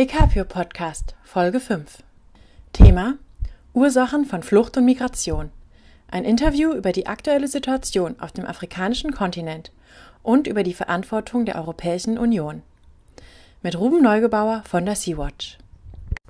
Ecapio Podcast, Folge 5. Thema Ursachen von Flucht und Migration. Ein Interview über die aktuelle Situation auf dem afrikanischen Kontinent und über die Verantwortung der Europäischen Union. Mit Ruben Neugebauer von der Sea-Watch.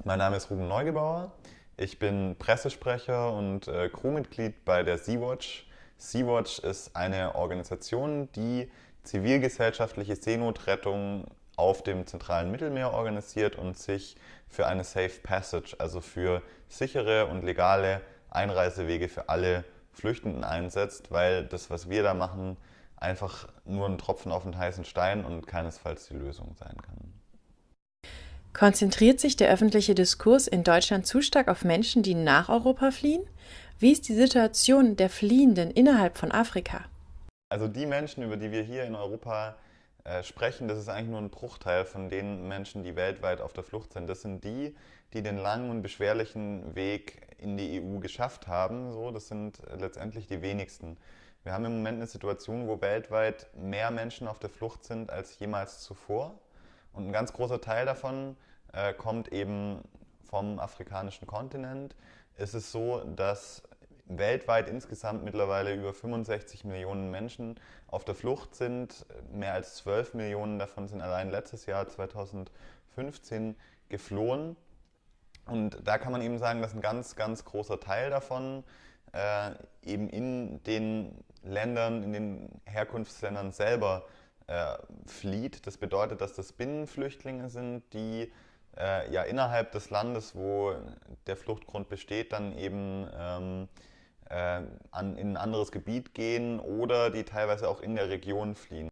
Mein Name ist Ruben Neugebauer. Ich bin Pressesprecher und äh, Crewmitglied bei der Sea-Watch. Sea-Watch ist eine Organisation, die zivilgesellschaftliche Seenotrettung auf dem zentralen Mittelmeer organisiert und sich für eine Safe Passage, also für sichere und legale Einreisewege für alle Flüchtenden einsetzt, weil das, was wir da machen, einfach nur ein Tropfen auf den heißen Stein und keinesfalls die Lösung sein kann. Konzentriert sich der öffentliche Diskurs in Deutschland zu stark auf Menschen, die nach Europa fliehen? Wie ist die Situation der Fliehenden innerhalb von Afrika? Also die Menschen, über die wir hier in Europa äh, sprechen, das ist eigentlich nur ein Bruchteil von den Menschen, die weltweit auf der Flucht sind. Das sind die, die den langen und beschwerlichen Weg in die EU geschafft haben. So, das sind letztendlich die wenigsten. Wir haben im Moment eine Situation, wo weltweit mehr Menschen auf der Flucht sind als jemals zuvor. Und ein ganz großer Teil davon äh, kommt eben vom afrikanischen Kontinent. Es ist so, dass weltweit insgesamt mittlerweile über 65 Millionen Menschen auf der Flucht sind. Mehr als 12 Millionen davon sind allein letztes Jahr 2015 geflohen. Und da kann man eben sagen, dass ein ganz, ganz großer Teil davon äh, eben in den Ländern, in den Herkunftsländern selber äh, flieht. Das bedeutet, dass das Binnenflüchtlinge sind, die äh, ja innerhalb des Landes, wo der Fluchtgrund besteht, dann eben ähm, äh, an, in ein anderes Gebiet gehen oder die teilweise auch in der Region fliehen.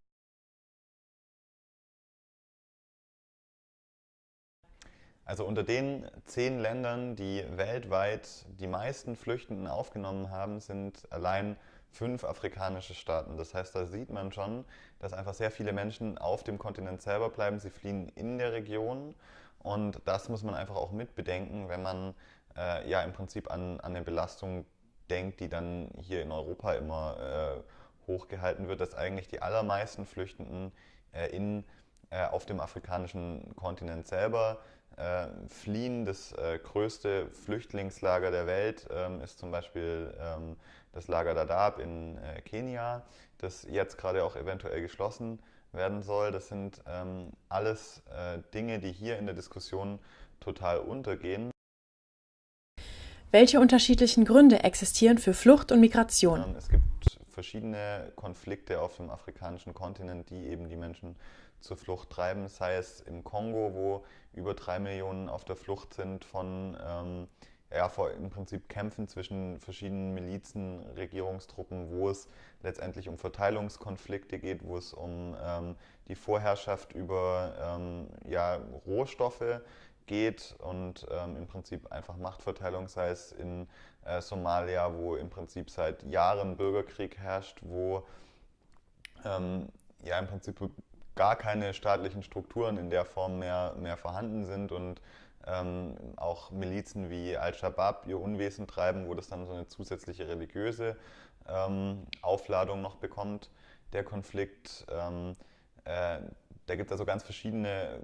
Also unter den zehn Ländern, die weltweit die meisten Flüchtenden aufgenommen haben, sind allein fünf afrikanische Staaten. Das heißt, da sieht man schon, dass einfach sehr viele Menschen auf dem Kontinent selber bleiben. Sie fliehen in der Region und das muss man einfach auch mitbedenken, wenn man äh, ja im Prinzip an, an eine Belastung denkt, die dann hier in Europa immer äh, hochgehalten wird, dass eigentlich die allermeisten Flüchtenden äh, in, äh, auf dem afrikanischen Kontinent selber äh, fliehen. Das äh, größte Flüchtlingslager der Welt ähm, ist zum Beispiel ähm, das Lager Dadaab in äh, Kenia, das jetzt gerade auch eventuell geschlossen werden soll. Das sind ähm, alles Dinge, die hier in der Diskussion total untergehen. Welche unterschiedlichen Gründe existieren für Flucht und Migration? Ähm, es gibt verschiedene Konflikte auf dem afrikanischen Kontinent, die eben die Menschen zur Flucht treiben, sei es im Kongo, wo über drei Millionen auf der Flucht sind von ähm, ja, vor im Prinzip Kämpfen zwischen verschiedenen Milizen, Regierungstruppen, wo es letztendlich um Verteilungskonflikte geht, wo es um ähm, die Vorherrschaft über ähm, ja, Rohstoffe geht und ähm, im Prinzip einfach Machtverteilung, sei es in äh, Somalia, wo im Prinzip seit Jahren Bürgerkrieg herrscht, wo ähm, ja im Prinzip gar keine staatlichen Strukturen in der Form mehr, mehr vorhanden sind und ähm, auch Milizen wie Al-Shabaab ihr Unwesen treiben, wo das dann so eine zusätzliche religiöse ähm, Aufladung noch bekommt, der Konflikt. Ähm, äh, da gibt es also ganz verschiedene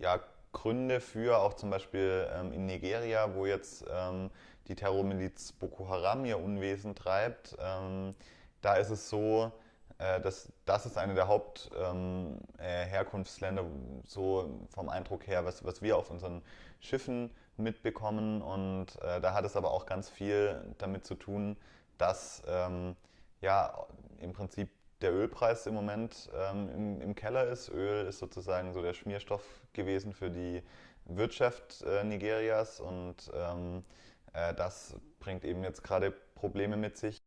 ja, Gründe für, auch zum Beispiel ähm, in Nigeria, wo jetzt ähm, die Terrormiliz Boko Haram ihr Unwesen treibt. Ähm, da ist es so, äh, dass das ist eine der Hauptherkunftsländer, ähm, äh, so vom Eindruck her, was, was wir auf unseren Schiffen mitbekommen. Und äh, da hat es aber auch ganz viel damit zu tun, dass ähm, ja im Prinzip der Ölpreis im Moment ähm, im, im, Keller ist. Öl ist sozusagen so der Schmierstoff gewesen für die Wirtschaft äh, Nigerias und ähm, äh, das bringt eben jetzt gerade Probleme mit sich.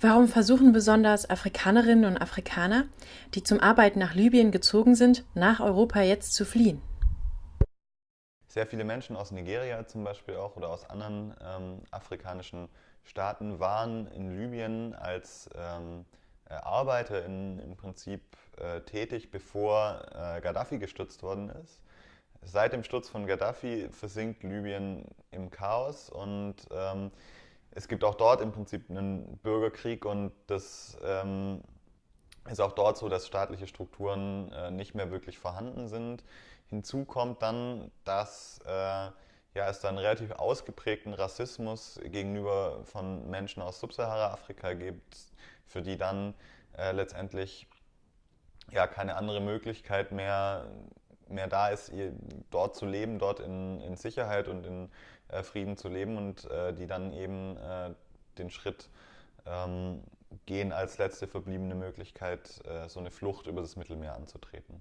Warum versuchen besonders Afrikanerinnen und Afrikaner, die zum Arbeiten nach Libyen gezogen sind, nach Europa jetzt zu fliehen? Sehr viele Menschen aus Nigeria zum Beispiel auch oder aus anderen ähm, afrikanischen Staaten waren in Libyen als ähm, Arbeiter in, im Prinzip äh, tätig, bevor äh, Gaddafi gestürzt worden ist. Seit dem Sturz von Gaddafi versinkt Libyen im Chaos und ähm, es gibt auch dort im Prinzip einen Bürgerkrieg und das ähm, ist auch dort so, dass staatliche Strukturen äh, nicht mehr wirklich vorhanden sind. hinzu kommt dann, dass äh, ja, es dann relativ ausgeprägten Rassismus gegenüber von Menschen aus Subsahara-Afrika gibt, für die dann äh, letztendlich ja keine andere Möglichkeit mehr, mehr da ist, dort zu leben, dort in, in Sicherheit und in äh, Frieden zu leben und äh, die dann eben äh, den Schritt ähm, gehen, als letzte verbliebene Möglichkeit äh, so eine Flucht über das Mittelmeer anzutreten.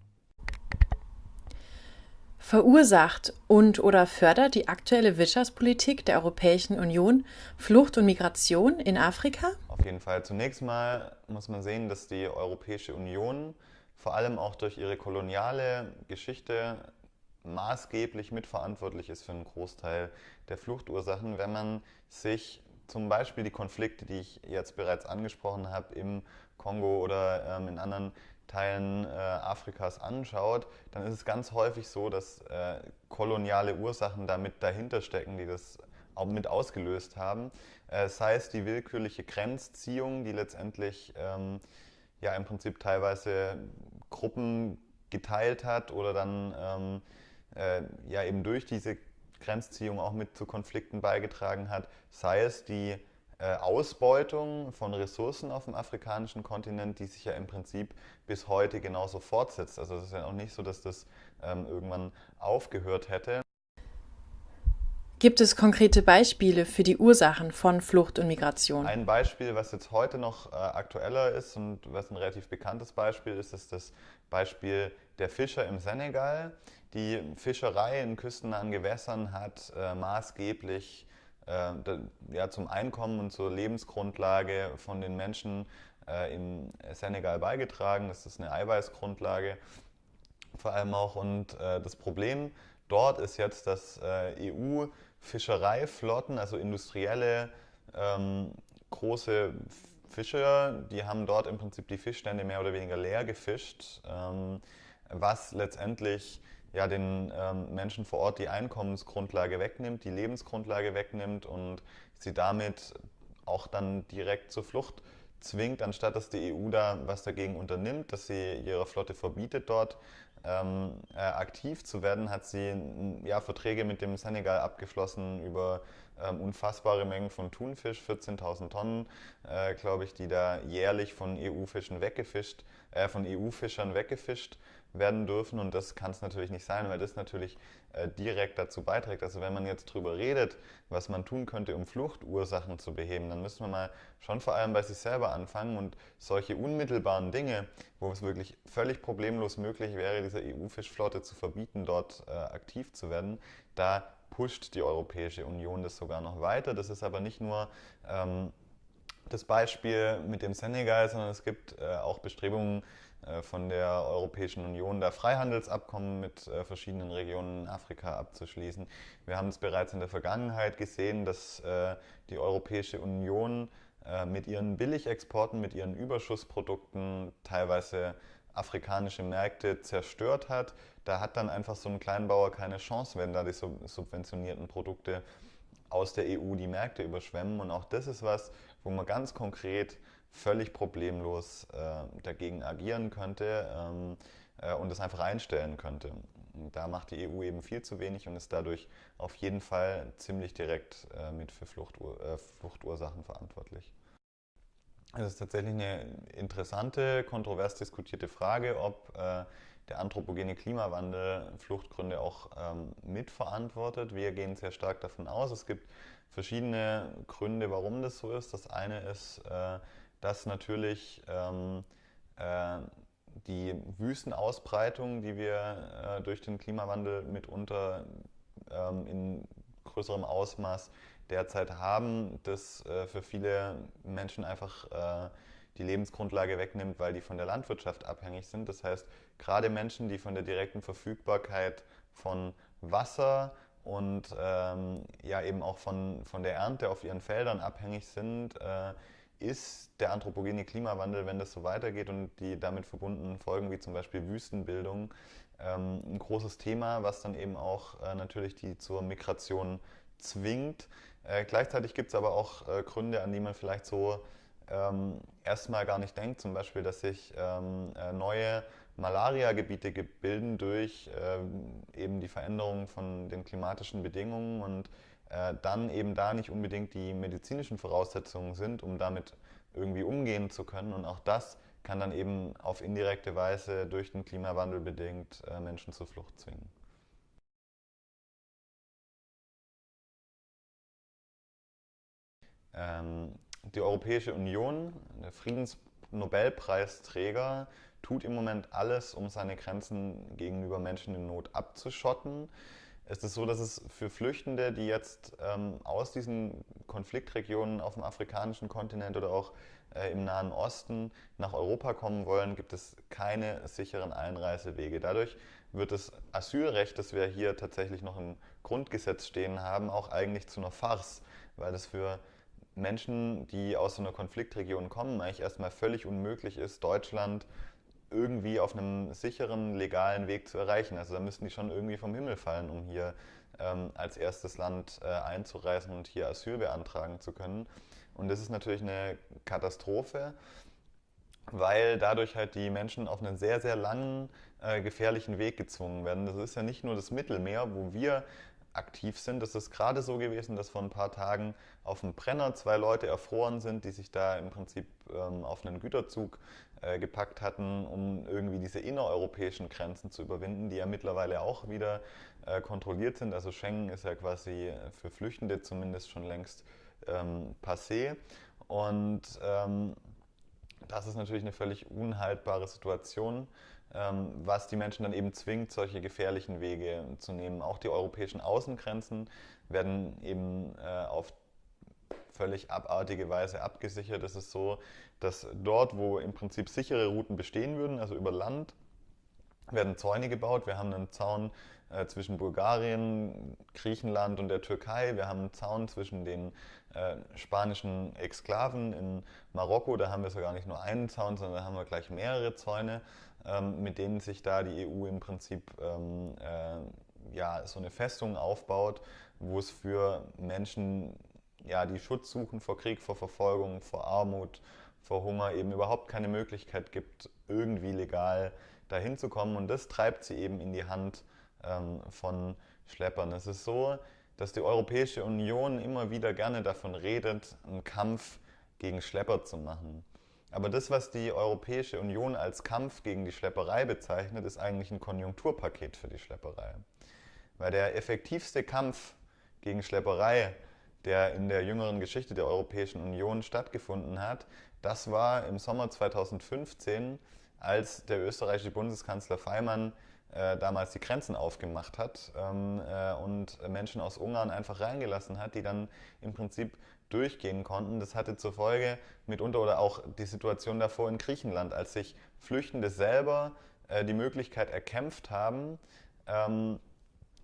Verursacht und oder fördert die aktuelle Wirtschaftspolitik der Europäischen Union Flucht und Migration in Afrika? Jeden Fall. Zunächst mal muss man sehen, dass die Europäische Union vor allem auch durch ihre koloniale Geschichte maßgeblich mitverantwortlich ist für einen Großteil der Fluchtursachen, wenn man sich zum Beispiel die Konflikte, die ich jetzt bereits angesprochen habe, im Kongo oder ähm, in anderen Teilen äh, Afrikas anschaut, dann ist es ganz häufig so, dass äh, koloniale Ursachen damit dahinter stecken, die das mit ausgelöst haben. Äh, sei es die willkürliche Grenzziehung, die letztendlich ähm, ja im Prinzip teilweise Gruppen geteilt hat oder dann ähm, äh, ja eben durch diese Grenzziehung auch mit zu Konflikten beigetragen hat, sei es die äh, Ausbeutung von Ressourcen auf dem afrikanischen Kontinent, die sich ja im Prinzip bis heute genauso fortsetzt. Also es ist ja auch nicht so, dass das ähm, irgendwann aufgehört hätte. Gibt es konkrete Beispiele für die Ursachen von Flucht und Migration? Ein Beispiel, was jetzt heute noch äh, aktueller ist und was ein relativ bekanntes Beispiel ist, ist das Beispiel der Fischer im Senegal. Die Fischerei in küstennahen Gewässern hat äh, maßgeblich äh, ja, zum Einkommen und zur Lebensgrundlage von den Menschen äh, im Senegal beigetragen. Das ist eine Eiweißgrundlage vor allem auch. Und äh, das Problem dort ist jetzt, dass äh, EU-Fischereiflotten, also industrielle ähm, große Fischer, die haben dort im Prinzip die Fischstände mehr oder weniger leer gefischt, ähm, was letztendlich ja, den ähm, Menschen vor Ort die Einkommensgrundlage wegnimmt, die Lebensgrundlage wegnimmt und sie damit auch dann direkt zur Flucht zwingt, anstatt dass die EU da was dagegen unternimmt, dass sie ihrer Flotte verbietet, dort ähm, äh, aktiv zu werden, hat sie ja, Verträge mit dem Senegal abgeschlossen über ähm, unfassbare Mengen von Thunfisch, 14.000 Tonnen, äh, glaube ich, die da jährlich von EU-Fischen weggefischt, äh, von EU-Fischern weggefischt werden dürfen und das kann es natürlich nicht sein, weil das natürlich äh, direkt dazu beiträgt. Also wenn man jetzt drüber redet, was man tun könnte, um Fluchtursachen zu beheben, dann müssen wir mal schon vor allem bei sich selber anfangen und solche unmittelbaren Dinge, wo es wirklich völlig problemlos möglich wäre, dieser EU-Fischflotte zu verbieten, dort äh, aktiv zu werden, da pusht die Europäische Union das sogar noch weiter. Das ist aber nicht nur ähm, das Beispiel mit dem Senegal, sondern es gibt äh, auch Bestrebungen, von der Europäischen Union da Freihandelsabkommen mit äh, verschiedenen Regionen in Afrika abzuschließen. Wir haben es bereits in der Vergangenheit gesehen, dass äh, die Europäische Union mit ihren Billigexporten, mit ihren Überschussprodukten teilweise afrikanische Märkte zerstört hat. Da hat dann einfach so ein Kleinbauer keine Chance, wenn da die subventionierten Produkte aus der EU die Märkte überschwemmen. Und auch das ist was, wo man ganz konkret völlig problemlos äh, dagegen agieren könnte ähm, äh, und es einfach einstellen könnte. Da macht die EU eben viel zu wenig und ist dadurch auf jeden Fall ziemlich direkt äh, mit für Fluchtur äh, Fluchtursachen verantwortlich. Es ist tatsächlich eine interessante, kontrovers diskutierte Frage, ob äh, der anthropogene Klimawandel Fluchtgründe auch ähm, mitverantwortet. Wir gehen sehr stark davon aus. Es gibt verschiedene Gründe, warum das so ist. Das eine ist, äh, dass natürlich ähm, äh, die Wüstenausbreitung, die wir äh, durch den Klimawandel mitunter ähm, in größerem Ausmaß derzeit haben, das äh, für viele Menschen einfach äh, die Lebensgrundlage wegnimmt, weil die von der Landwirtschaft abhängig sind. Das heißt, gerade Menschen, die von der direkten Verfügbarkeit von Wasser und ähm, ja eben auch von, von der Ernte auf ihren Feldern abhängig sind, äh, ist der anthropogene Klimawandel, wenn das so weitergeht und die damit verbundenen Folgen wie zum Beispiel Wüstenbildung, ähm, ein großes Thema, was dann eben auch äh, natürlich die zur Migration zwingt. Äh, gleichzeitig gibt es aber auch äh, Gründe, an die man vielleicht so ähm, erstmal gar nicht denkt, zum Beispiel, dass sich ähm, neue Malariagebiete bilden durch äh, eben die Veränderung von den klimatischen Bedingungen und äh, dann eben da nicht unbedingt die medizinischen Voraussetzungen sind, um damit irgendwie umgehen zu können. Und auch das kann dann eben auf indirekte Weise durch den Klimawandel bedingt äh, Menschen zur Flucht zwingen. Ähm, die Europäische Union, der Friedensnobelpreisträger, tut im Moment alles, um seine Grenzen gegenüber Menschen in Not abzuschotten. Es ist so, dass es für Flüchtende, die jetzt ähm, aus diesen Konfliktregionen auf dem afrikanischen Kontinent oder auch äh, im Nahen Osten nach Europa kommen wollen, gibt es keine sicheren Einreisewege. Dadurch wird das Asylrecht, das wir hier tatsächlich noch im Grundgesetz stehen haben, auch eigentlich zu einer Farce, weil es für Menschen, die aus so einer Konfliktregion kommen, eigentlich erstmal völlig unmöglich ist, Deutschland irgendwie auf einem sicheren, legalen Weg zu erreichen. Also da müssten die schon irgendwie vom Himmel fallen, um hier ähm, als erstes Land äh, einzureisen und hier Asyl beantragen zu können. Und das ist natürlich eine Katastrophe, weil dadurch halt die Menschen auf einen sehr, sehr langen, äh, gefährlichen Weg gezwungen werden. Das ist ja nicht nur das Mittelmeer, wo wir aktiv sind. Es ist gerade so gewesen, dass vor ein paar Tagen auf dem Brenner zwei Leute erfroren sind, die sich da im Prinzip ähm, auf einen Güterzug äh, gepackt hatten, um irgendwie diese innereuropäischen Grenzen zu überwinden, die ja mittlerweile auch wieder äh, kontrolliert sind. Also Schengen ist ja quasi für Flüchtende zumindest schon längst ähm, passé. Und ähm, das ist natürlich eine völlig unhaltbare Situation. Ähm, was die Menschen dann eben zwingt, solche gefährlichen Wege zu nehmen. Auch die europäischen Außengrenzen werden eben äh, auf völlig abartige Weise abgesichert. Es ist so, dass dort, wo im Prinzip sichere Routen bestehen würden, also über Land, werden Zäune gebaut. Wir haben einen Zaun äh, zwischen Bulgarien, Griechenland und der Türkei. Wir haben einen Zaun zwischen den äh, spanischen Exklaven in Marokko. Da haben wir sogar nicht nur einen Zaun, sondern da haben wir gleich mehrere Zäune. Ähm, mit denen sich da die EU im Prinzip ähm, äh, ja, so eine Festung aufbaut, wo es für Menschen, ja, die Schutz suchen vor Krieg, vor Verfolgung, vor Armut, vor Hunger, eben überhaupt keine Möglichkeit gibt, irgendwie legal dahin zu kommen. Und das treibt sie eben in die Hand ähm, von Schleppern. Es ist so, dass die Europäische Union immer wieder gerne davon redet, einen Kampf gegen Schlepper zu machen. Aber das, was die Europäische Union als Kampf gegen die Schlepperei bezeichnet, ist eigentlich ein Konjunkturpaket für die Schlepperei. Weil der effektivste Kampf gegen Schlepperei, der in der jüngeren Geschichte der Europäischen Union stattgefunden hat, das war im Sommer 2015, als der österreichische Bundeskanzler Feimann äh, damals die Grenzen aufgemacht hat ähm, äh, und Menschen aus Ungarn einfach reingelassen hat, die dann im Prinzip durchgehen konnten. Das hatte zur Folge mitunter oder auch die Situation davor in Griechenland, als sich Flüchtende selber äh, die Möglichkeit erkämpft haben, ähm,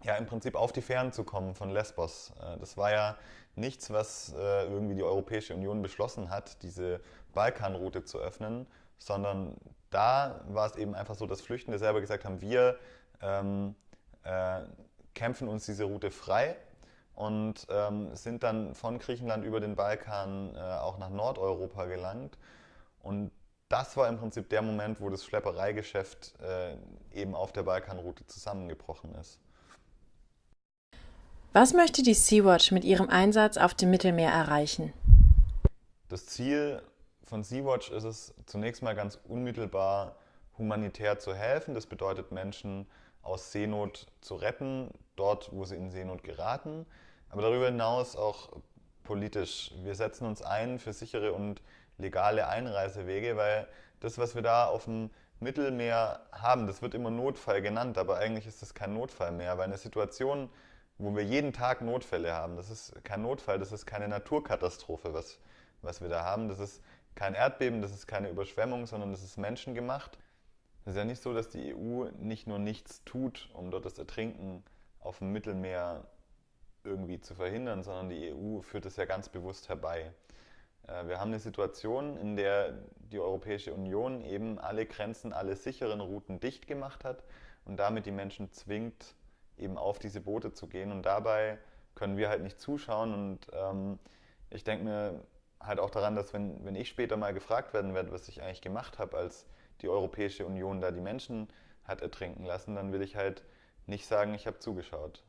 ja im Prinzip auf die Fähren zu kommen von Lesbos. Äh, das war ja nichts, was äh, irgendwie die Europäische Union beschlossen hat, diese Balkanroute zu öffnen, sondern da war es eben einfach so, dass Flüchtende selber gesagt haben, wir ähm, äh, kämpfen uns diese Route frei und ähm, sind dann von Griechenland über den Balkan äh, auch nach Nordeuropa gelangt. Und das war im Prinzip der Moment, wo das Schleppereigeschäft äh, eben auf der Balkanroute zusammengebrochen ist. Was möchte die Sea-Watch mit ihrem Einsatz auf dem Mittelmeer erreichen? Das Ziel von Sea-Watch ist es zunächst mal ganz unmittelbar humanitär zu helfen. Das bedeutet Menschen aus Seenot zu retten, dort, wo sie in Seenot geraten. Aber darüber hinaus auch politisch. Wir setzen uns ein für sichere und legale Einreisewege, weil das, was wir da auf dem Mittelmeer haben, das wird immer Notfall genannt, aber eigentlich ist das kein Notfall mehr, weil eine Situation, wo wir jeden Tag Notfälle haben, das ist kein Notfall, das ist keine Naturkatastrophe, was, was wir da haben. Das ist kein Erdbeben, das ist keine Überschwemmung, sondern das ist menschengemacht. Es ist ja nicht so, dass die EU nicht nur nichts tut, um dort das Ertrinken auf dem Mittelmeer irgendwie zu verhindern, sondern die EU führt es ja ganz bewusst herbei. Äh, wir haben eine Situation, in der die Europäische Union eben alle Grenzen, alle sicheren Routen dicht gemacht hat und damit die Menschen zwingt, eben auf diese Boote zu gehen. Und dabei können wir halt nicht zuschauen. Und ähm, ich denke mir halt auch daran, dass wenn, wenn ich später mal gefragt werden werde, was ich eigentlich gemacht habe, als die Europäische Union da die Menschen hat ertrinken lassen, dann will ich halt nicht sagen, ich habe zugeschaut.